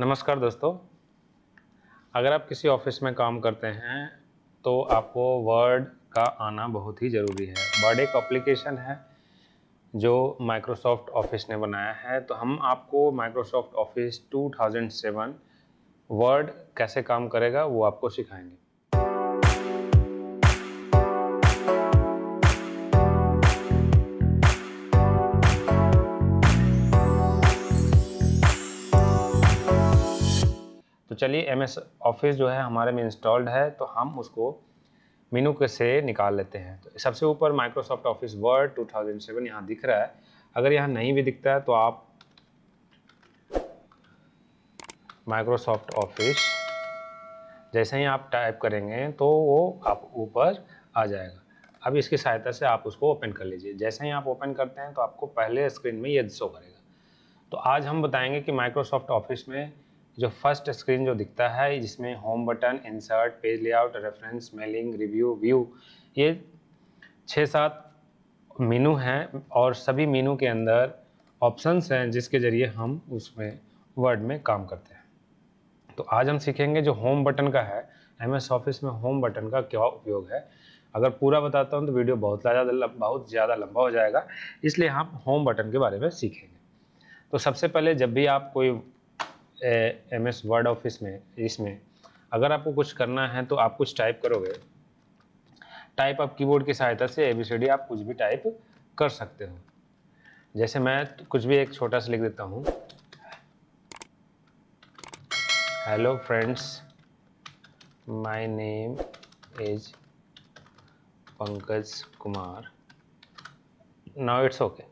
नमस्कार दोस्तों। अगर आप किसी ऑफ़िस में काम करते हैं तो आपको वर्ड का आना बहुत ही ज़रूरी है। वर्ड एक एप्लीकेशन है, जो माइक्रोसॉफ्ट ऑफ़िस ने बनाया है। तो हम आपको माइक्रोसॉफ्ट ऑफ़िस 2007 वर्ड कैसे काम करेगा, वो आपको सिखाएँगे। चलिए एम एस ऑफ़िस जो है हमारे में इंस्टॉल्ड है तो हम उसको मीनू के से निकाल लेते हैं। तो सबसे ऊपर माइक्रोसॉफ्ट ऑफ़िस वर्ड 2007 यहाँ दिख रहा है। अगर यहाँ नहीं भी दिखता है तो आप माइक्रोसॉफ्ट ऑफ़िस जैसे ही आप टाइप करेंगे तो वो आप ऊपर आ जाएगा। अब इसकी सहायता से आप उसको ओपन कर लीजिए। जैसे ही आप ओपन करते हैं तो आपको पहले स्क्रीन में ये शो करेगा। तो आज हम बताएँगे कि माइक्रोसॉफ्ट ऑफ़िस में जो फ़र्स्ट स्क्रीन जो दिखता है, जिसमें home button insert page layout reference mailing review view ये छः सात मीनू हैं और सभी मीनू के अंदर ऑप्शंस हैं जिसके ज़रिए हम उसमें वर्ड में काम करते हैं। तो आज हम सीखेंगे जो होम बटन का है एम एस ऑफ़िस में होम बटन का क्या उपयोग है। अगर पूरा बताता हूँ तो वीडियो बहुत ज़्यादा बहुत ज़्यादा लंबा हो जाएगा, इसलिए हम होम बटन के बारे में सीखेंगे। तो सबसे पहले जब भी आप कोई एम एस वर्ड ऑफ़िस में इसमें अगर आपको कुछ करना है तो आप कुछ टाइप करोगे। टाइप आप कीबोर्ड की सहायता से ए बी सी डी आप कुछ भी टाइप कर सकते हो। जैसे मैं कुछ भी एक छोटा सा लिख देता हूँ। Hello friends my name is Pankaj Kumar. Now it's okay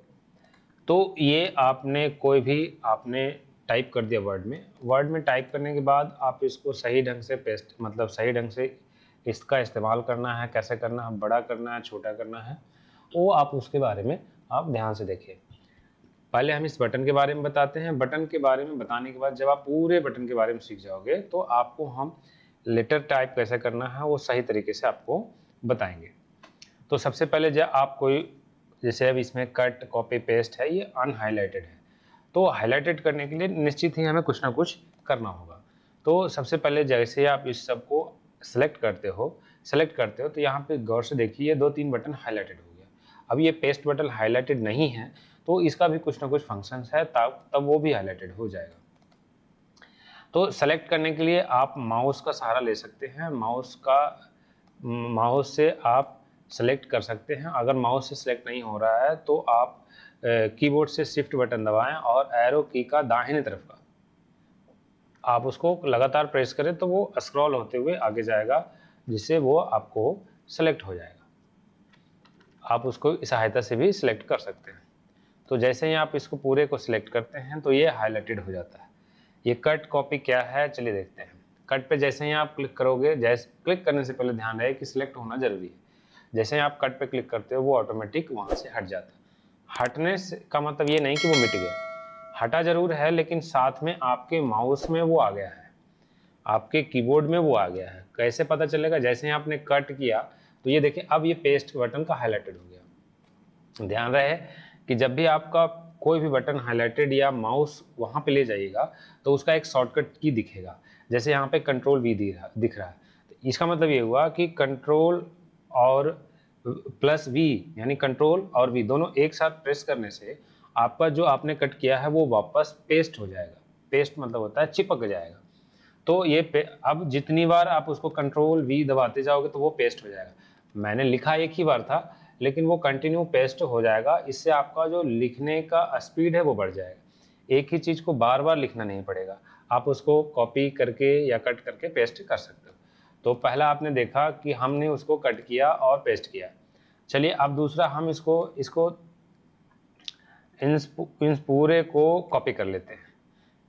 तो ये आपने कोई भी आपने टाइप कर दिया वर्ड में। वर्ड में टाइप करने के बाद आप इसको सही ढंग से पेस्ट मतलब सही ढंग से इसका इस्तेमाल करना है, कैसे करना है, बड़ा करना है, छोटा करना है, वो आप उसके बारे में आप ध्यान से देखिए। पहले हम इस बटन के बारे में बताते हैं। बटन के बारे में बताने के बाद जब आप पूरे बटन के बारे में सीख जाओगे तो आपको हम लेटर टाइप कैसे करना है, वो सही तरीके से आपको बताएँगे। तो सबसे पहले जब आप कोई, जैसे अब इसमें कट कॉपी पेस्ट है, ये अनहाइलाइटेड है। तो हाईलाइटेड करने के लिए निश्चित ही हमें कुछ ना कुछ करना होगा। तो सबसे पहले जैसे आप इस सबको सेलेक्ट करते हो सेलेक्ट करते हो तो यहाँ पे गौर से देखिए दो तीन बटन हाईलाइटेड हो गया। अब ये पेस्ट बटन हाईलाइटेड नहीं है तो इसका भी कुछ ना कुछ फ़ंक्शन है, तब तब वो भी हाईलाइटेड हो जाएगा। तो सेलेक्ट करने के लिए आप माउस का सहारा ले सकते हैं। माउस का माउस से आप सेलेक्ट कर सकते हैं। अगर माउस से सेलेक्ट नहीं हो रहा है तो आप कीबोर्ड से शिफ्ट बटन दबाएँ और एरो की का दाहिने तरफ़ का। आप उसको लगातार प्रेस करें तो वो स्क्रॉल होते हुए आगे जाएगा, जिससे वो आपको सेलेक्ट हो जाएगा। आप उसको सहायता से भी सिलेक्ट कर सकते हैं। तो जैसे ही आप इसको पूरे को सिलेक्ट करते हैं तो ये हाईलाइटेड हो जाता है। ये कट कॉपी क्या है? चलिए देखते हैं। कट पे जैसे ही आप क्लिक करोगे, जैसे क्लिक करने से पहले ध्यान रहे कि सिलेक्ट होना ज़रूरी है। जैसे ही आप कट पे क्लिक करते हो, वो ऑटोमेटिक वहाँ से हट जाता है। हटने से, का मतलब ये नहीं कि वो मिट गया हटा ज़रूर है, लेकिन साथ में आपके माउस में वो आ गया है। आपके कीबोर्ड में वो आ गया है। कैसे पता चलेगा? जैसे ही आपने कट किया तो ये देखिए, अब ये पेस्ट बटन का हाईलाइटेड हो गया। ध्यान रहे कि जब भी आपका कोई भी बटन हाईलाइटेड या माउस वहाँ पे ले जाइएगा तो उसका एक शॉर्टकट की दिखेगा। जैसे यहाँ पे कंट्रोल वी दिख रहा है। तो इसका मतलब ये हुआ कि कंट्रोल और प्लस वी, यानी कंट्रोल और वी, दोनों एक साथ प्रेस करने से आपका जो आपने कट किया है, वो वापस पेस्ट हो जाएगा। पेस्ट मतलब होता है चिपक जाएगा। तो ये अब जितनी बार आप उसको कंट्रोल वी दबाते जाओगे तो वो पेस्ट हो जाएगा। मैंने लिखा एक ही बार था, लेकिन वो कंटिन्यू पेस्ट हो जाएगा। इससे आपका जो लिखने का स्पीड है, वो बढ़ जाएगा। एक ही चीज़ को बार बार लिखना नहीं पड़ेगा। आप उसको कॉपी करके या कट करके पेस्ट कर सकते हो। तो पहला आपने देखा कि हमने उसको कट किया और पेस्ट किया। चलिए, अब दूसरा हम इसको इसको इन पूरे को कॉपी कर लेते हैं।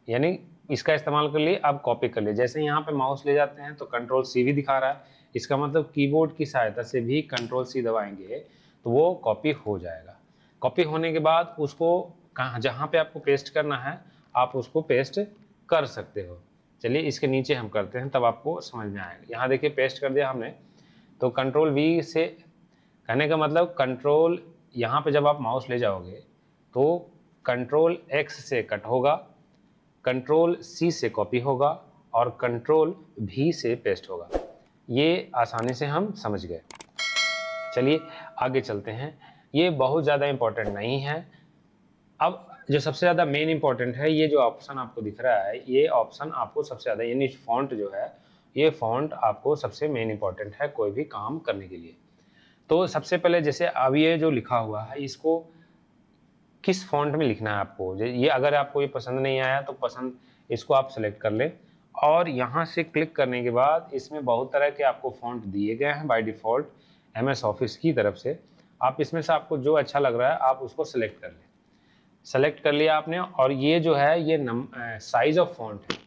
यानी इसका इस्तेमाल कर लिए, अब कॉपी कर लिए। जैसे यहाँ पे माउस ले जाते हैं तो कंट्रोल सी भी दिखा रहा है। इसका मतलब कीबोर्ड की सहायता से भी कंट्रोल सी दबाएँगे तो वो कॉपी हो जाएगा। कॉपी होने के बाद उसको कहाँ, जहाँ पे आपको पेस्ट करना है, आप उसको पेस्ट कर सकते हो। चलिए, इसके नीचे हम करते हैं, तब आपको समझ में आएगा। यहाँ देखिए, पेस्ट कर दिया हमने। तो कंट्रोल वी से कहने का मतलब कंट्रोल यहाँ पे जब आप माउस ले जाओगे तो कंट्रोल एक्स से कट होगा कंट्रोल सी से कॉपी होगा और कंट्रोल भी से पेस्ट होगा। ये आसानी से हम समझ गए। चलिए, आगे चलते हैं। ये बहुत ज़्यादा इम्पोर्टेंट नहीं है। अब जो सबसे ज़्यादा मेन इंपॉर्टेंट है, ये जो ऑप्शन आपको दिख रहा है, ये ऑप्शन आपको सबसे ज़्यादा, यानी फॉन्ट जो है, ये फॉन्ट आपको सबसे मेन इंपॉर्टेंट है कोई भी काम करने के लिए। तो सबसे पहले जैसे अब ये जो लिखा हुआ है, इसको किस फॉन्ट में लिखना है आपको? ये अगर आपको ये पसंद नहीं आया तो पसंद, इसको आप सेलेक्ट कर लें। और यहाँ से क्लिक करने के बाद इसमें बहुत तरह के आपको फॉन्ट दिए गए हैं by default M S office की तरफ़ से। आप इसमें से आपको जो अच्छा लग रहा है, आप उसको सेलेक्ट कर लें। सेलेक्ट कर लिया आपने और ये जो है, ये नम साइज़ ऑफ़ फॉन्ट है।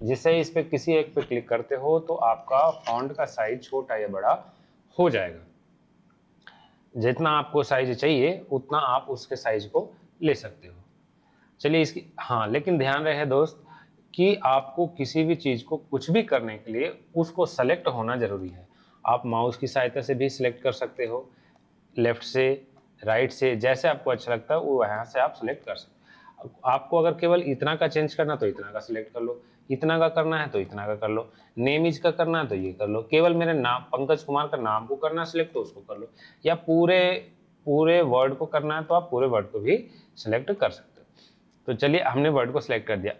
जिससे इस पर किसी एक पे क्लिक करते हो तो आपका फॉन्ट का साइज़ छोटा या बड़ा हो जाएगा। जितना आपको साइज़ चाहिए, उतना आप उसके साइज़ को ले सकते हो। चलिए इसकी हाँ लेकिन ध्यान रहे दोस्त कि आपको किसी भी चीज़ को कुछ भी करने के लिए उसको सेलेक्ट होना ज़रूरी है। आप माउस की सहायता से भी सिलेक्ट कर सकते हो। लेफ़्ट से राइट से, जैसे आपको अच्छा लगता है, वो यहाँ से आप सिलेक्ट कर सकते आपको अगर केवल इतना का चेंज करना तो इतना का सिलेक्ट कर लो। इतना का करना है तो इतना का कर लो। नेम इज़ का करना है तो ये कर लो। केवल मेरे नाम, पंकज कुमार का नाम को करना सिलेक्ट तो उसको कर लो। या पूरे पूरे वर्ड को करना है तो आप पूरे वर्ड को भी सिलेक्ट कर सकते हो। तो चलिए, हमने वर्ड को सिलेक्ट कर दिया।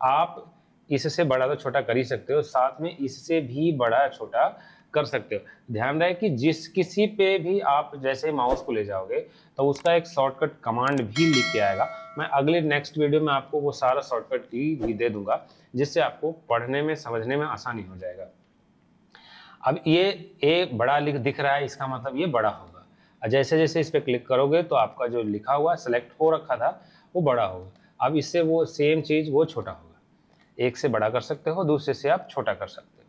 आप इससे बड़ा तो छोटा कर ही सकते हो, साथ में इससे भी बड़ा छोटा कर सकते हो। ध्यान रहे कि जिस किसी पे भी आप जैसे माउस को ले जाओगे तो उसका एक शॉर्टकट कमांड भी लिख के आएगा। मैं अगले नेक्स्ट वीडियो में आपको वो सारा शॉर्टकट की भी दे दूँगा, जिससे आपको पढ़ने में, समझने में आसानी हो जाएगा। अब ये ए बड़ा लिख, दिख रहा है, इसका मतलब ये बड़ा होगा। जैसे जैसे इस पर क्लिक करोगे तो आपका जो लिखा हुआ सेलेक्ट हो रखा था, वो बड़ा होगा। अब इससे वो सेम चीज़, वो छोटा होगा। एक से बड़ा कर सकते हो, दूसरे से आप छोटा कर सकते हो।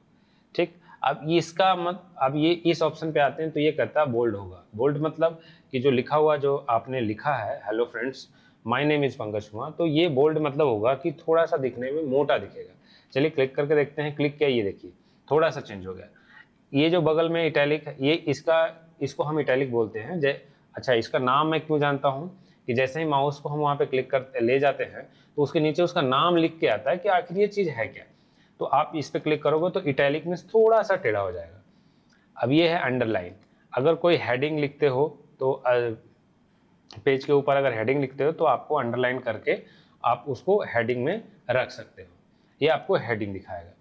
ठीक? अब इसका मत, अब ये इस ऑप्शन पे आते हैं तो ये कहता है बोल्ड होगा। बोल्ड मतलब कि जो लिखा हुआ जो आपने लिखा है hello friends my name is Pankaj Kumar तो ये बोल्ड मतलब होगा कि थोड़ा सा दिखने में मोटा दिखेगा। चलिए क्लिक करके देखते हैं क्लिक किया ये देखिए थोड़ा सा चेंज हो गया। ये जो बगल में इटैलिक ये इसका, इसको हम इटैलिक बोलते हैं, जै अच्छा इसका नाम मैं क्यों जानता हूँ कि जैसे ही माउस को हम वहाँ पे क्लिक कर ले जाते हैं तो उसके नीचे उसका नाम लिख के आता है कि आखिर ये चीज़ है क्या? तो आप इस पर क्लिक करोगे तो इटैलिक में थोड़ा सा टेढ़ा हो जाएगा। अब ये है अंडरलाइन अगर कोई हेडिंग लिखते हो तो पेज के ऊपर अगर हेडिंग लिखते हो तो आपको अंडरलाइन करके आप उसको हेडिंग में रख सकते हो। ये आपको हेडिंग दिखाएगा।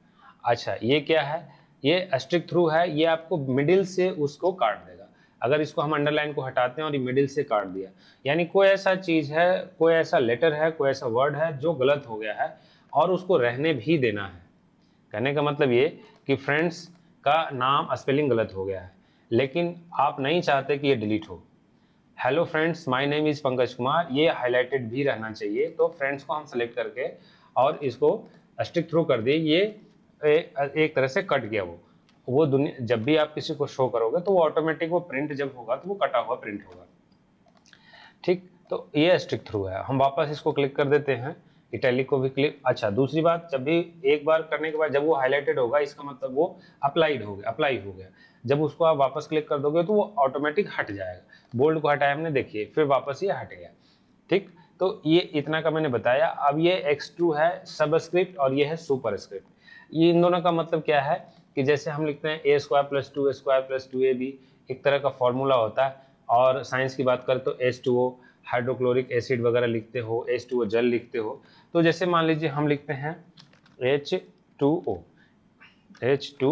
अच्छा ये क्या है? ये स्ट्रिक थ्रू है, ये आपको मिडिल से उसको काट देगा। अगर इसको हम अंडरलाइन को हटाते हैं और ये मिडिल से काट दिया। यानी कोई ऐसा चीज़ है, कोई ऐसा लेटर है, कोई ऐसा वर्ड है जो गलत हो गया है और उसको रहने भी देना है। कहने का मतलब ये कि फ्रेंड्स का नाम स्पेलिंग गलत हो गया है। लेकिन आप नहीं चाहते कि ये डिलीट हो। Hello friends my name is Pankaj Kumar. ये हाईलाइटेड भी रहना चाहिए। तो फ्रेंड्स को हम सेलेक्ट करके और इसको स्टिक थ्रू कर दिए। ये ए, एक तरह से कट गया वो। वो दुनिया जब भी आप किसी को शो करोगे तो वो ऑटोमेटिक वो प्रिंट जब होगा तो वो कटा हुआ प्रिंट होगा। ठीक? तो ये स्टिक थ्रू है। हम वापस इसको क्लिक कर देते हैं। इटैलिक को भी क्लिक अच्छा दूसरी बात, जब भी एक बार करने के बाद जब वो हाईलाइटेड होगा, इसका मतलब वो अप्लाइड हो गया अप्लाई हो गया। जब उसको आप वापस क्लिक कर दोगे तो वो ऑटोमेटिक हट जाएगा। बोल्ड को हटाया हमने, देखिए, फिर वापस ये हट गया। ठीक? तो ये इतना का मैंने बताया। अब ये एक्स टू है सबस्क्रिप्ट और ये है सुपर स्क्रिप्ट ये इन दोनों का मतलब क्या है? कि जैसे हम लिखते हैं A square plus two A square plus two A B एक तरह का फॉर्मूला होता है। और साइंस की बात करें तो S two O hydrochloric acid वगैरह लिखते हो एच टू ओ जल लिखते हो। तो जैसे मान लीजिए हम लिखते हैं H two O H two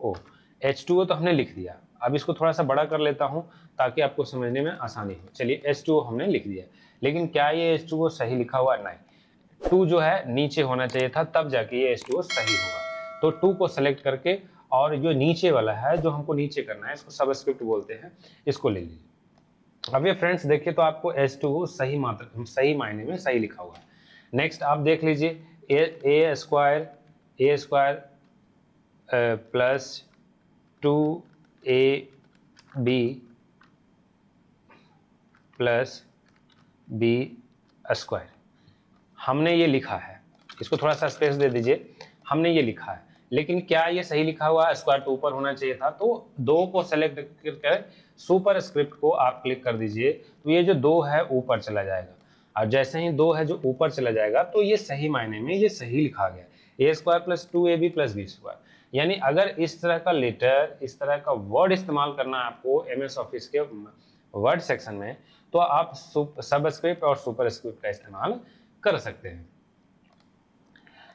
O H two O तो हमने लिख दिया। अब इसको थोड़ा सा बड़ा कर लेता हूँ ताकि आपको समझने में आसानी हो। चलिए एच टू ओ हमने लिख दिया। लेकिन क्या ये एच टू ओ सही लिखा हुआ? नहीं। टू जो है, नीचे होना चाहिए था, तब जाके ये एच टू ओ सही होगा। तो टू को सेलेक्ट करके और जो नीचे वाला है, जो हमको नीचे करना है, इसको सबस्क्रिप्ट बोलते हैं, इसको ले लीजिए। अब ये फ्रेंड्स देखिए तो आपको एच टू सही मात्रा, सही मायने में सही लिखा हुआ है। नेक्स्ट आप देख लीजिए A square A square plus two A B plus B square हमने ये लिखा है। इसको थोड़ा सा स्पेस दे दीजिए। हमने ये लिखा है। लेकिन क्या ये सही लिखा हुआ स्क्वायर टू ऊपर होना चाहिए था। तो दो को सेलेक्ट करके सुपर स्क्रिप्ट को आप क्लिक कर दीजिए तो ये जो दो है, ऊपर चला जाएगा। और जैसे ही दो है जो ऊपर चला जाएगा तो ये सही मायने में ये सही लिखा गया A square plus two A B plus B square यानी अगर इस तरह का लेटर इस तरह का वर्ड इस्तेमाल करना है आपको एम एस ऑफ़िस के वर्ड सेक्शन में तो आप सब स्क्रिप्ट और सुपर स्क्रिप्ट का इस्तेमाल कर सकते हैं।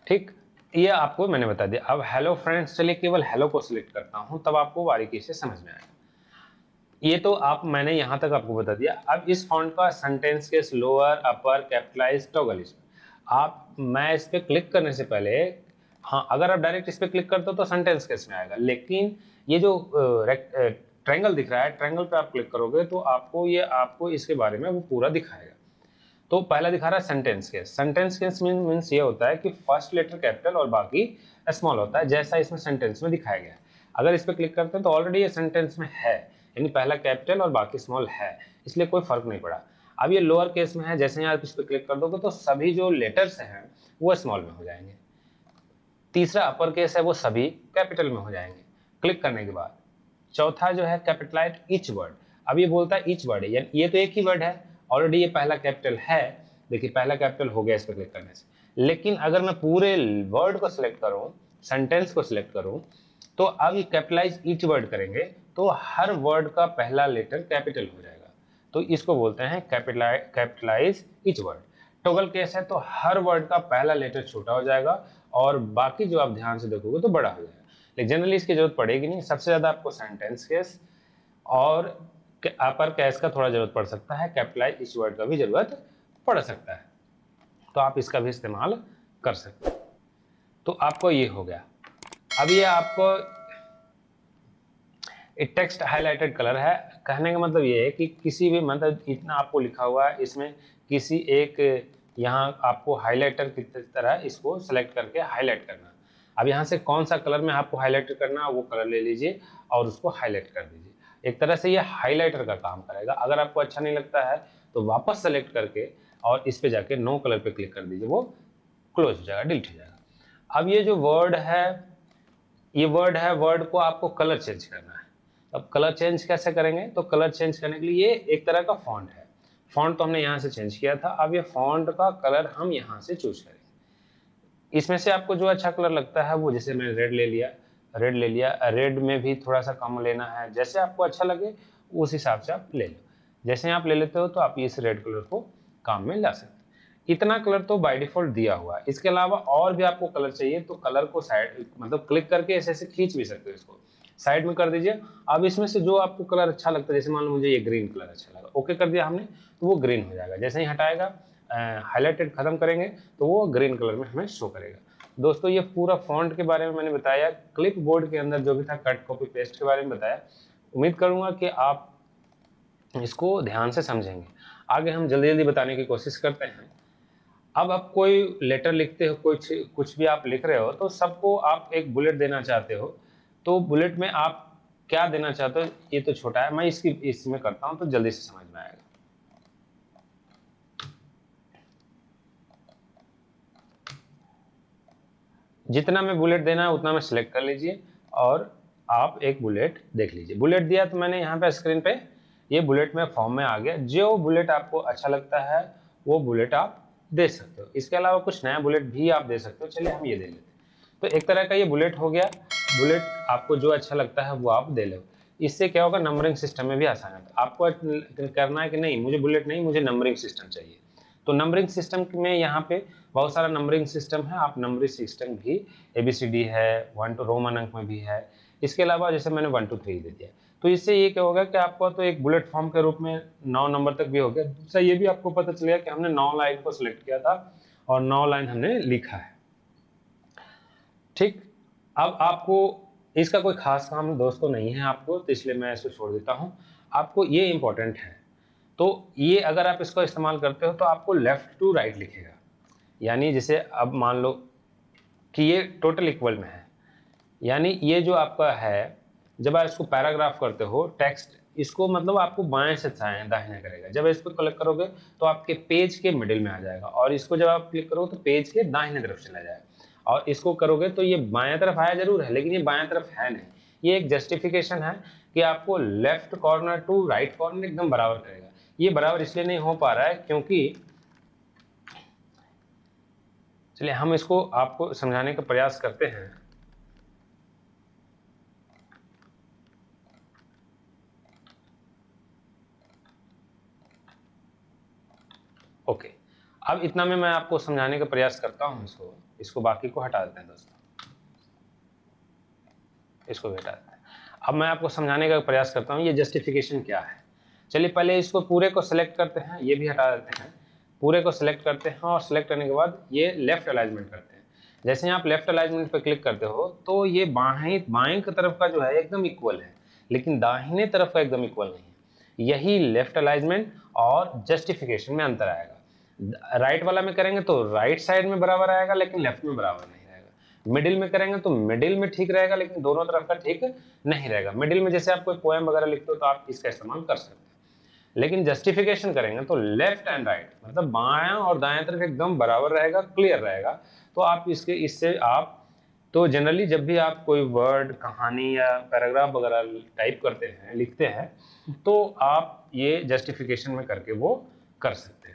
ठीक, ये आपको मैंने बता दिया। अब हेलो फ्रेंड्स चलिए केवल हेलो को सिलेक्ट करता हूँ, तब आपको बारीकी से समझ में आएगा। ये तो आप, मैंने यहाँ तक आपको बता दिया। अब इस फॉन्ट का सेंटेंस के लोअर अपर कैपिटलाइज टॉगल आप, मैं इस पर क्लिक करने से पहले हाँ अगर आप डायरेक्ट इस पर क्लिक करते हो तो सेंटेंस केस में आएगा? लेकिन ये जो ट्रायंगल दिख रहा है ट्रायंगल पे आप क्लिक करोगे तो आपको ये, आपको इसके बारे में वो पूरा दिखाएगा। तो पहला दिखा रहा है sentence case sentence case mean means ये होता है कि फ़र्स्ट लेटर कैपिटल और बाकी स्मॉल होता है, जैसा इसमें सेंटेंस में दिखाया गया अगर इस पर क्लिक करते हैं तो ऑलरेडी ये सेंटेंस में है। यानी पहला कैपिटल और बाकी स्मॉल है, इसलिए कोई फ़र्क नहीं पड़ा। अब ये लोअर केस में है, जैसे ही आप इस पर क्लिक कर दोगे तो सभी जो लेटर्स हैं, वो स्मॉल में हो जाएँगे। तीसरा अपर केस है, वो सभी कैपिटल में हो जाएँगे। क्लिक करने के बाद। चौथा जो है कैपिटलाइट इच वर्ड अब ये बोलता है इच वर्ड है ये तो एक ही वर्ड है ऑलरेडी ये पहला कैपिटल है। देखिए, पहला कैपिटल हो गया इस पर क्लिक करने से। लेकिन अगर मैं पूरे वर्ड को सिलेक्ट करूँ सेंटेंस को सिलेक्ट करूँ तो अब ये कैपिटलाइज इच वर्ड करेंगे। तो हर वर्ड का पहला लेटर कैपिटल हो जाएगा। तो इसको बोलते हैं capitalise each word toggle case है तो हर वर्ड का पहला लेटर छोटा हो जाएगा और बाकी जो आप ध्यान से देखोगे तो बड़ा हो जाएगा। लेकिन जनरली इसकी ज़रूरत पड़ेगी नहीं। सबसे ज़्यादा आपको सेंटेंस केस और अपर कैस का थोड़ा ज़रूरत पड़ सकता है। कैपिटलाइज इस वर्ड का भी ज़रूरत पड़ सकता है। तो आप इसका भी इस्तेमाल कर सकते हैं। तो आपको ये हो गया। अब ये आपको एक टेक्स्ट हाईलाइटेड कलर है। कहने का मतलब ये है कि किसी भी मतलब इतना आपको लिखा हुआ है, इसमें किसी एक, यहाँ आपको हाईलाइटर की तरह इसको सेलेक्ट करके हाईलाइट करना। अब यहाँ से कौन सा कलर में आपको हाईलाइट करना वो कलर ले लीजिए और उसको हाईलाइट कर दीजिए। एक तरह से ये हाईलाइटर का काम करेगा। अगर आपको अच्छा नहीं लगता है तो वापस सेलेक्ट करके और इस पर जाके नो कलर पे क्लिक कर दीजिए। वो क्लोज हो जाएगा डिलीट हो जाएगा। अब ये जो वर्ड है, ये वर्ड है वर्ड को आपको कलर चेंज करना है। अब कलर चेंज कैसे करेंगे? तो कलर चेंज करने के लिए ये एक तरह का फॉन्ट है। फॉन्ट तो हमने यहाँ से चेंज किया था। अब ये फॉन्ट का कलर हम यहाँ से चूज़ करेंगे। इसमें से आपको जो अच्छा कलर लगता है वो, जैसे मैंने रेड ले लिया रेड ले लिया। रेड में भी थोड़ा सा कम लेना है। जैसे आपको अच्छा लगे, उस हिसाब से आप ले लो। जैसे आप ले लेते हो तो आप इस रेड कलर को काम में ला सकते इतना कलर तो बाय डिफ़ॉल्ट दिया हुआ है। इसके अलावा और भी आपको कलर चाहिए तो कलर को साइड मतलब क्लिक करके ऐसे ऐसे खींच भी सकते हो इसको। साइड में कर दीजिए। अब इसमें से जो आपको कलर अच्छा लगता है, जैसे मान लो मुझे ये ग्रीन कलर अच्छा लगा, ओके कर दिया हमने तो वो ग्रीन हो जाएगा। जैसे ही हटाएगा हाईलाइटेड खत्म करेंगे तो वो ग्रीन कलर में हमें शो करेगा। दोस्तों, ये पूरा फॉन्ट के बारे में मैंने बताया क्लिप बोर्ड के अंदर जो भी था, कट, कॉपी, पेस्ट के बारे में बताया। उम्मीद करूँगा कि आप इसको ध्यान से समझेंगे। आगे हम जल्दी जल्दी बताने की कोशिश करते हैं। अब आप कोई लेटर लिखते हो कुछ कुछ भी आप लिख रहे हो तो सबको आप एक बुलेट देना चाहते हो तो बुलेट में आप क्या देना चाहते हो? ये तो छोटा है, मैं इसकी, इसमें करता हूँ तो जल्दी से समझ में आएगा। जितना में बुलेट देना है, उतना में सिलेक्ट कर लीजिए और आप एक बुलेट देख लीजिए। बुलेट दिया तो मैंने यहाँ पे स्क्रीन पे, ये बुलेट में फॉर्म में आ गया। जो बुलेट आपको अच्छा लगता है, वो बुलेट आप दे सकते हो। इसके अलावा कुछ नया बुलेट भी आप दे सकते हो। चलिए हम ये दे लेते हैं। तो एक तरह का ये बुलेट हो गया। बुलेट आपको जो अच्छा लगता है वो आप दे लो। इससे क्या होगा नंबरिंग सिस्टम में भी आसान है। आपको करना है कि नहीं, मुझे बुलेट नहीं, मुझे नंबरिंग सिस्टम चाहिए। तो नंबरिंग सिस्टम में यहाँ पे बहुत सारा नंबरिंग सिस्टम है, आप नंबरिंग सिस्टम भी ए बी सी डी है वन टू रोमन अंक में भी है। इसके अलावा जैसे मैंने वन टू थ्री दे दिया। तो इससे ये क्या होगा कि आपको तो एक बुलेट फॉर्म के रूप में नौ नंबर तक भी हो गया। दूसरा ये भी आपको पता चलेगा कि हमने नौ लाइन को सिलेक्ट किया था और नौ लाइन हमने लिखा है। ठीक? अब आपको इसका कोई खास काम दोस्तों नहीं है आपको तो इसलिए मैं इसको छोड़ देता हूँ। आपको ये इम्पोर्टेंट है। तो ये अगर आप इसका इस्तेमाल करते हो तो आपको लेफ़्ट टू राइट लिखेगा। यानी जैसे अब मान लो कि ये टोटल इक्वल में है। यानी ये जो आपका है, जब आप इसको पैराग्राफ करते हो टेक्स्ट इसको मतलब आपको बाएँ से दाहिने करेगा। जब इसको क्लिक करोगे तो आपके पेज के मिडिल में आ जाएगा। और इसको जब आप क्लिक करोगे तो पेज के दाहिने तरफ़ चला जाएगा। और इसको करोगे तो ये बाएँ तरफ़ आया ज़रूर है, लेकिन ये बाएँ तरफ़ है नहीं। ये एक जस्टिफिकेशन है कि आपको left corner to right corner एकदम बराबर करेगा। ये बराबर इसलिए नहीं हो पा रहा है क्योंकि चलिए हम इसको आपको समझाने का प्रयास करते हैं। ओके। अब इतना में मैं आपको समझाने का प्रयास करता हूँ इसको। इसको बाकी को हटा देते हैं दोस्तों। इसको भी हटा देते हैं। अब मैं आपको समझाने का प्रयास करता हूँ, ये जस्टिफिकेशन क्या है? चलिए पहले इसको पूरे को सिलेक्ट करते हैं, ये भी हटा देते हैं। पूरे को सिलेक्ट करते हैं और सिलेक्ट करने के बाद ये लेफ़्ट अलाइजमेंट करते हैं। जैसे आप लेफ़्ट अलाइजमेंट पर क्लिक करते हो तो ये बाएँ बाएँ की तरफ़ का जो है एकदम इक्वल है, लेकिन दाहिने तरफ़ का एकदम इक्वल नहीं है। यही लेफ़्ट अलाइजमेंट और जस्टिफिकेशन में अंतर आएगा। राइट वाला में करेंगे तो राइट साइड में बराबर आएगा, लेकिन लेफ़्ट में बराबर नहीं रहेगा। मिडिल में करेंगे तो मिडिल में ठीक रहेगा, लेकिन दोनों तरफ़ का ठीक नहीं रहेगा। मिडिल में जैसे आप कोई पोएम वगैरह लिखते हो तो आप इसका इस्तेमाल कर सकते हैं। लेकिन जस्टिफिकेशन करेंगे तो लेफ़्ट एंड राइट मतलब बाया और दाएँ तरफ़ एकदम बराबर रहेगा क्लियर रहेगा। तो आप इसके, इससे आप तो जनरली जब भी आप कोई वर्ड कहानी या पैराग्राफ वगैरह टाइप करते हैं, लिखते हैं तो आप ये जस्टिफिकेशन में करके वो कर सकते हैं।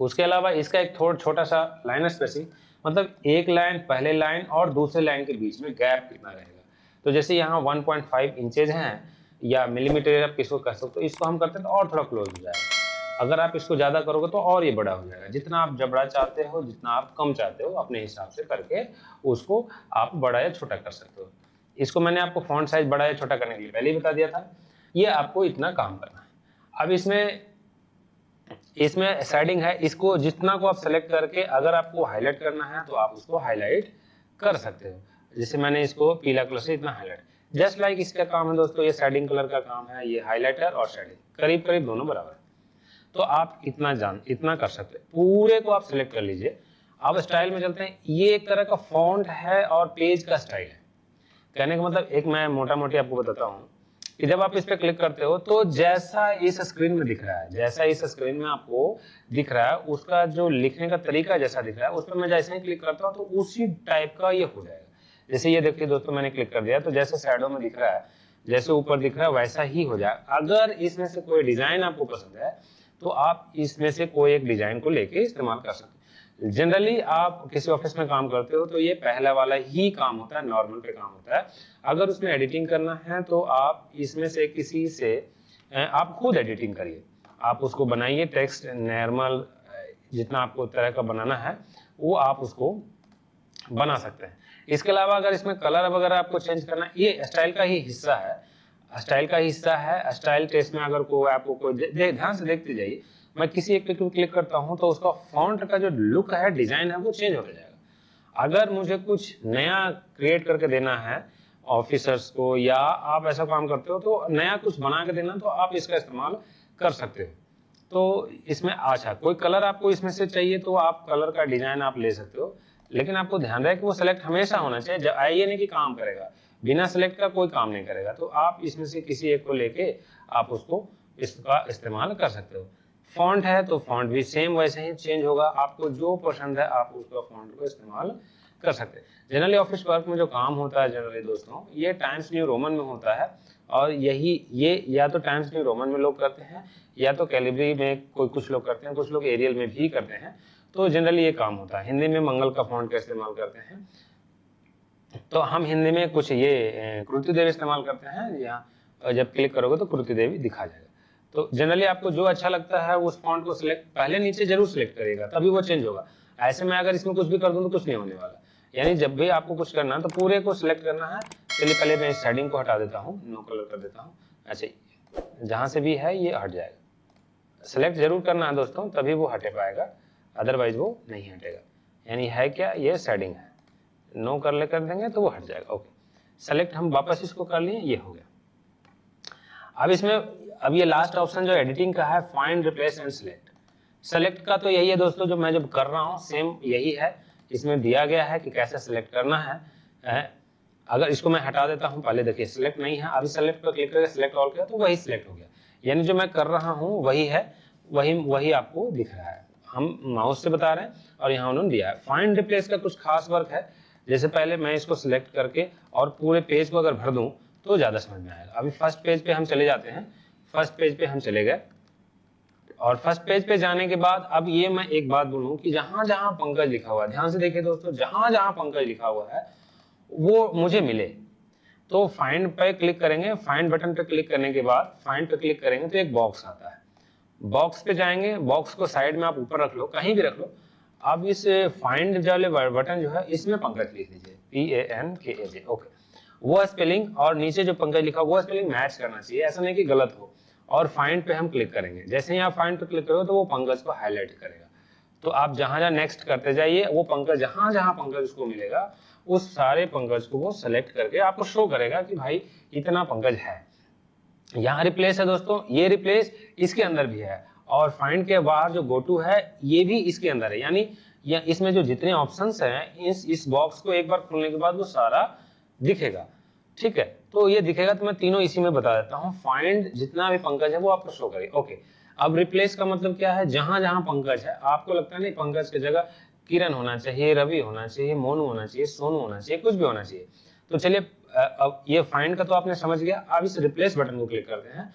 उसके अलावा इसका एक थोड़ा छोटा सा लाइन स्पेसिंग। मतलब एक लाइन पहले लाइन और दूसरे लाइन के बीच में गैप कितना रहेगा। तो जैसे यहाँ 1.5 इंचेज हैं या मिलीमीटर आप किसको कह सकते हो इसको हम करते हैं तो और थोड़ा क्लोज हो जाएगा। अगर आप इसको ज़्यादा करोगे तो और ये बड़ा हो जाएगा। जितना आप जबड़ा चाहते हो, जितना आप कम चाहते हो, अपने हिसाब से करके उसको आप बड़ा या छोटा कर सकते हो। इसको मैंने आपको फॉन्ट साइज़ बड़ा या छोटा करने के लिए पहले ही बता दिया था। ये आपको इतना काम करना है। अब इसमें इसमें सेटिंग है। इसको जितना को आप सेलेक्ट करके अगर आपको हाईलाइट करना है तो आप उसको हाईलाइट कर सकते हो। जैसे मैंने इसको पीला कलर से इतना हाईलाइट जस्ट लाइक इसका काम है दोस्तों, ये शेडिंग कलर का काम है, ये हाईलाइटर और शेडिंग करीब करीब दोनों बराबर है। तो आप इतना जान, इतना कर सकते हैं। पूरे को आप सिलेक्ट कर लीजिए। अब स्टाइल में चलते हैं। ये एक तरह का फॉन्ट है और पेज का स्टाइल है। कहने का मतलब एक मैं मोटा मोटी आपको बताता हूँ। जब आप इस पर क्लिक करते हो तो जैसा इस स्क्रीन में दिख रहा है, जैसा इस स्क्रीन में आपको दिख रहा है, उसका जो लिखने का तरीका जैसा दिख रहा है उस पर मैं जैसे ही क्लिक करता हूँ तो उसी टाइप का ये हो जाएगा। जैसे ये देखिए दोस्तों, मैंने क्लिक कर दिया तो जैसे साइडों में दिख रहा है, जैसे ऊपर दिख रहा है, वैसा ही हो जाए अगर इसमें से कोई डिज़ाइन आपको पसंद है तो आप इसमें से कोई एक डिज़ाइन को लेके इस्तेमाल कर सकते हैं। जनरली आप किसी ऑफ़िस में काम करते हो तो ये पहला वाला ही काम होता है नॉर्मल पे काम होता है। अगर उसमें एडिटिंग करना है तो आप इसमें से किसी से आप खुद एडिटिंग करिए। आप उसको बनाइए टेक्स्ट नॉर्मल जितना आपको तरह का बनाना है, वो आप उसको बना सकते हैं। इसके अलावा अगर इसमें कलर वगैरह आपको चेंज करना ये स्टाइल का ही हिस्सा है। स्टाइल का हिस्सा है स्टाइल टेस्ट में अगर कोई आपको कोई ध्यान से देखते जाइए। मैं किसी एक क्लिक क्लिक करता हूँ तो उसका फॉन्ट का जो लुक है डिज़ाइन है, वो चेंज हो जाएगा। अगर मुझे कुछ नया क्रिएट करके देना है ऑफिसर्स को, या आप ऐसा काम करते हो तो नया कुछ बना के देना तो आप इसका इस्तेमाल कर सकते हो। तो इसमें अच्छा कोई कलर आपको इसमें से चाहिए तो आप कलर का डिज़ाइन आप ले सकते हो। लेकिन आपको ध्यान रहे कि वो सिलेक्ट हमेशा होना चाहिए जब ये नहीं कि काम करेगा। बिना सिलेक्ट का कोई काम नहीं करेगा। तो आप इसमें से किसी एक को लेके आप उसको इसका इस्तेमाल कर सकते हो। फॉन्ट है तो फॉन्ट भी सेम वैसे ही चेंज होगा। आपको जो पसंद है, आप उसका फॉन्ट को इस्तेमाल कर सकते हैं। जनरली ऑफ़िस वर्क में जो काम होता है जनरली दोस्तों, ये टाइम्स न्यू रोमन में होता है। और यही, ये या तो टाइम्स न्यू रोमन में लोग करते हैं, या तो कैलिब्री में कोई कुछ लोग करते हैं, कुछ लोग एरियल में भी करते हैं। तो जनरली ये काम होता है। हिंदी में मंगल का फॉन्ट का इस्तेमाल करते हैं। तो हम हिंदी में कुछ ये कृति देवी इस्तेमाल करते हैं यहाँ जब क्लिक करोगे तो कृति देवी दिखा जाएगा। तो जनरली आपको जो अच्छा लगता है उस फॉन्ट को सिलेक्ट पहले नीचे ज़रूर सिलेक्ट करेगा तभी वो चेंज होगा। ऐसे में अगर इसमें कुछ भी कर दूँ तो कुछ नहीं होने वाला। यानी जब भी आपको कुछ करना है तो पूरे को सिलेक्ट करना है। चलिए पहले मैं इस शेडिंग को हटा देता हूँ नो कलर कर देता हूँ। ऐसे जहाँ से भी है, ये हट जाएगा। सिलेक्ट ज़रूर करना है दोस्तों, तभी वो हटे पाएगा। अदरवाइज़ वो नहीं हटेगा। यानी है क्या, ये सेटिंग है। नो कर ले कर देंगे तो वो हट जाएगा। ओके सेलेक्ट हम वापस इसको कर लिए, ये हो गया। अब इसमें अब ये लास्ट ऑप्शन जो एडिटिंग का है find replace and select select का तो यही है दोस्तों जो मैं जब कर रहा हूँ सेम यही है। इसमें दिया गया है कि कैसे सिलेक्ट करना है, अगर इसको मैं हटा देता हूँ पहले देखिए सिलेक्ट नहीं है। अभी सेलेक्ट पर क्लिक करके सिलेक्ट ऑल किया तो वही सिलेक्ट हो गया। यानी जो मैं कर रहा हूँ वही है वही वही आपको दिख रहा है। हम माउस से बता रहे हैं और यहाँ उन्होंने दिया है। फाइंड रिप्लेस का कुछ खास वर्क है। जैसे पहले मैं इसको सिलेक्ट करके और पूरे पेज को अगर भर दूँ तो ज़्यादा समझ में आएगा। अभी फ़र्स्ट पेज पे हम चले जाते हैं। फ़र्स्ट पेज पे हम चले गए। और फ़र्स्ट पेज पे जाने के बाद, अब ये मैं एक बात बोलूँ कि जहाँ जहाँ पंकज लिखा हुआ है, ध्यान से देखिए दोस्तों, जहाँ जहाँ पंकज लिखा हुआ है, वो मुझे मिले। तो फाइंड पे क्लिक करेंगे। फाइंड बटन पे क्लिक करने के बाद फाइंड पे क्लिक करेंगे तो एक बॉक्स आता है। बॉक्स पे जाएँगे। बॉक्स को साइड में आप ऊपर रख लो, कहीं भी रख लो। अब इस फाइंड वाले बटन जो है, इसमें पंकज लिख दीजिए। पी ए एन के ए जे ओके वो स्पेलिंग और नीचे जो पंकज लिखा वो स्पेलिंग मैच करना चाहिए। ऐसा नहीं कि गलत हो। और फाइंड पे हम क्लिक करेंगे। जैसे ही आप फाइंड पे क्लिक करोगे तो वो पंकज को हाईलाइट करेगा। तो आप जहाँ जहाँ नेक्स्ट करते जाइए, वो पंकज जहाँ जहाँ पंकज उसको मिलेगा, उस सारे पंकज को वो सेलेक्ट करके आपको शो करेगा कि भाई, इतना पंकज है। यहाँ रिप्लेस है दोस्तों, ये रिप्लेस इसके अंदर भी है। और फाइंड के बाहर जो गो टू है, ये भी इसके अंदर है। यानी, या इसमें जो जितने ऑप्शन हैं, इस इस बॉक्स को एक बार खोलने के बाद वो सारा दिखेगा। ठीक है? तो ये दिखेगा तो मैं तीनों इसी में बता देता हूँ। फाइंड जितना भी पंकज है, वो आपको शो करेगा ओके अब रिप्लेस का मतलब क्या है? जहाँ जहाँ पंकज है, आपको लगता है नहीं, पंकज की जगह किरण होना चाहिए, रवि होना चाहिए, मोनू होना चाहिए, सोनू होना चाहिए, कुछ भी होना चाहिए। तो चलिए अब ये फाइंड का तो आपने समझ गया। अब इस रिप्लेस बटन को क्लिक करते हैं।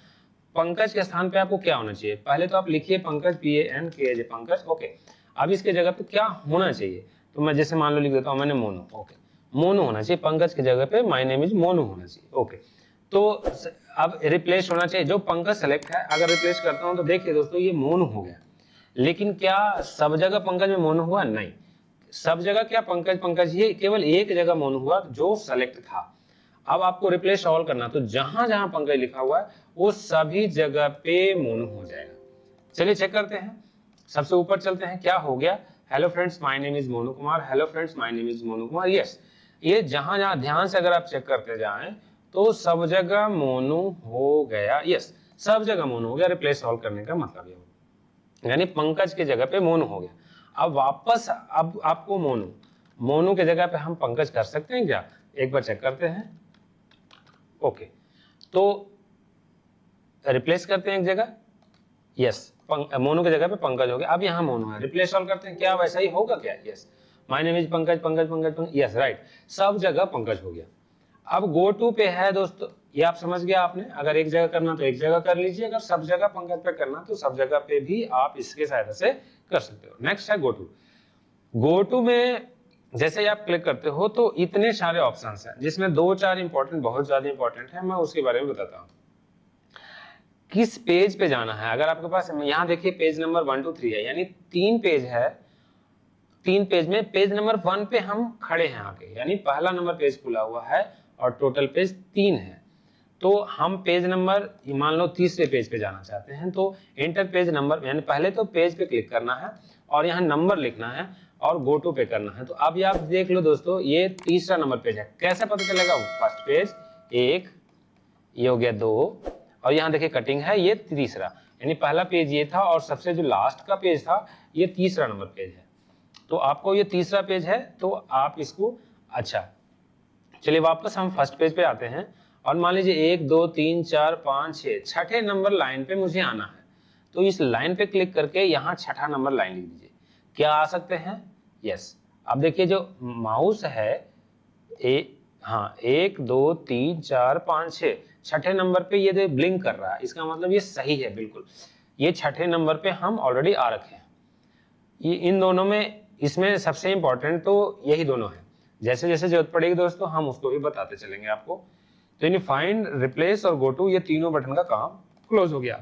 पंकज के स्थान पे आपको क्या होना चाहिए? पहले तो आप लिखिए पंकज पी ए एन के जे पंकज। ओके अब इसके जगह पे क्या होना चाहिए? तो मैं जैसे मान लो लिख देता हूँ, मैंने मोनू। ओके मोनू होना चाहिए, पंकज की जगह पे माई नेम इज़ मोनू होना चाहिए। ओके तो अब रिप्लेस होना चाहिए। जो पंकज सेलेक्ट है, अगर रिप्लेस करता हूँ तो देखिए दोस्तों, ये मोनू हो गया। लेकिन क्या सब जगह पंकज में मोनू हुआ? नहीं। सब जगह क्या पंकज पंकज? ये केवल एक जगह मोनू हुआ जो सेलेक्ट था। अब आपको रिप्लेस ऑल करना। तो जहाँ जहाँ पंकज लिखा हुआ है, वो सभी जगह पे मोनू हो जाएगा। चलिए चेक करते हैं। सबसे ऊपर चलते हैं। क्या हो गया? Hello friends my name is Monu Kumar. Hello friends my name is Monu Kumar. Yes ये जहाँ जहाँ ध्यान से अगर आप चेक करते जाएँ तो सब जगह मोनू हो गया। यस सब जगह मोनू हो गया रिप्लेस ऑल करने का मतलब ये यानी पंकज की जगह पे मोनू हो गया। अब वापस, अब आपको मोनू मोनू की जगह पे हम पंकज कर सकते हैं क्या? एक बार चेक करते हैं। ओके तो रिप्लेस करते हैं एक जगह। यस मोनू की जगह पे पंकज हो गया। अब यहाँ मोनू है। रिप्लेस ऑल करते हैं। क्या वैसा ही होगा क्या? Yes my name is Pankaj Pankaj Pankaj Pankaj yes right सब जगह पंकज हो गया। अब गो टू पे है दोस्तों, ये आप समझ गया आपने? अगर एक जगह करना तो एक जगह कर लीजिए। अगर सब जगह पंकज पे करना तो सब जगह पे भी आप इसके सहायता से कर सकते हो। नेक्स्ट है गो टू गो टू में जैसे आप क्लिक करते हो तो इतने सारे ऑप्शन हैं, जिसमें दो चार इंपॉर्टेंट बहुत ज़्यादा इंपॉर्टेंट है। मैं उसके बारे में बताता हूँ। किस पेज पे जाना है? अगर आपके पास, यहाँ देखिए page number one two three है। यानी तीन पेज है। तीन पेज में, पेज नंबर वन पे हम खड़े हैं आके यानी पहला नंबर पेज खुला हुआ है और टोटल पेज तीन है। तो हम पेज नंबर, मान लो तीसरे पेज पे जाना चाहते हैं तो इंटर पेज नंबर, यानी पहले तो पेज पे क्लिक करना है और यहाँ नंबर लिखना है और गो टू पे करना है। तो अब आप देख लो दोस्तों, ये तीसरा नंबर पेज है। कैसे पता चलेगा? फ़र्स्ट पेज, एक, ये हो गया दो, और यहाँ देखिए कटिंग है, ये तीसरा। यानी पहला पेज ये था और सबसे जो लास्ट का पेज था, ये तीसरा नंबर पेज है। तो आपको ये तीसरा पेज है तो आप इसको अच्छा चलिए वापस हम फ़र्स्ट पेज पे आते हैं। और मान लीजिए एक, दो, तीन, चार, पाँच छः छठे नंबर लाइन पे मुझे आना है। तो इस लाइन पे क्लिक करके यहाँ छठा नंबर लाइन लिख दीजिए। क्या आ सकते हैं? यस। अब देखिए जो माउस है, ए हाँ एक, दो, तीन, चार, पाँच छ छठे नंबर पे ये ब्लिंक कर रहा है, इसका मतलब ये सही है, बिल्कुल। ये छठे नंबर पे हम ऑलरेडी आ रखे हैं। ये इन दोनों में इसमें सबसे इंपॉर्टेंट तो यही दोनों है। जैसे जैसे ज़रूरत पड़ेगी दोस्तों, हम उसको भी बताते चलेंगे आपको। तो यानी फाइंड रिप्लेस और गो टू ये तीनों बटन का काम क्लोज हो गया।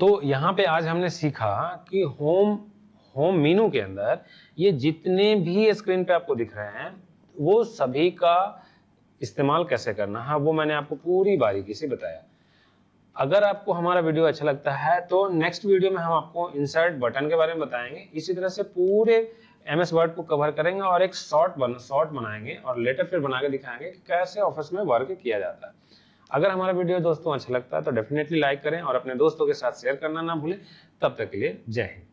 तो यहाँ पे आज हमने सीखा कि होम होम मीनू के अंदर ये जितने भी स्क्रीन पे आपको दिख रहे हैं, वो सभी का इस्तेमाल कैसे करना है, वो मैंने आपको पूरी बारीकी से बताया। अगर आपको हमारा वीडियो अच्छा लगता है तो नेक्स्ट वीडियो में हम आपको इंसर्ट बटन के बारे में बताएँगे। इसी तरह से पूरे एम एस वर्ड को कवर करेंगे और एक शॉर्ट बन शॉर्ट बनाएँगे और लेटर फिर बना के दिखाएँगे कि कैसे ऑफ़िस में वर्क किया जाता है। अगर हमारा वीडियो दोस्तों अच्छा लगता है तो डेफिनेटली लाइक करें और अपने दोस्तों के साथ शेयर करना ना भूलें। तब तक के लिए जय हिंद।